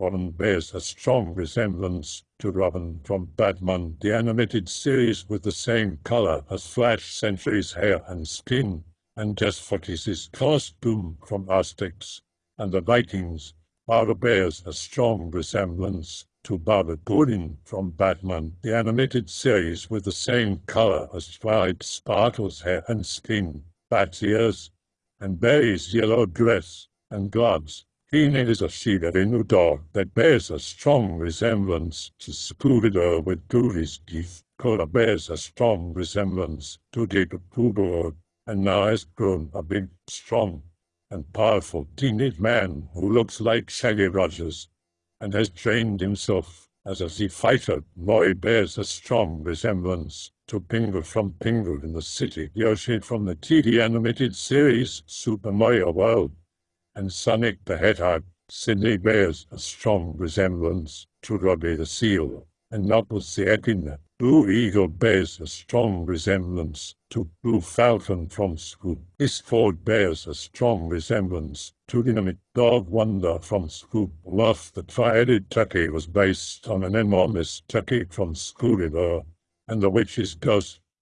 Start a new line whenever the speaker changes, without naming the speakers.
Robin bears a strong resemblance to Robin from Batman the animated series with the same color as Flash Sentry's hair and skin, and Fox's costume from Asterix and the Vikings. Barbara bears a strong resemblance to Barbara Gordon from Batman the animated series with the same color as Twilight Sparkle's hair and skin, bat's ears, and Barry's yellow dress and gloves. Keenan is a Shiba-Inu dog that bears a strong resemblance to Scooby-Doo with Goody's teeth. Kola bears a strong resemblance to Jacob Poodle and now has grown a big, strong, and powerful teenage man who looks like Shaggy Rogers and has trained himself as a sea fighter. Moy bears a strong resemblance to Pingu from Pingu in the City Yoshi from the TV animated series Super Mario World and Sonic the Hedgehog, Sydney bears a strong resemblance to Robbie the Seal, and Echidna. Blue Eagle bears a strong resemblance to Blue Falcon from Scoob. Ford bears a strong resemblance to Dynomutt Dog Wonder from Scoob. Love the Tri-Headed Turkey was based on an enormous turkey from Scooby-Doo, and the Witch's Ghost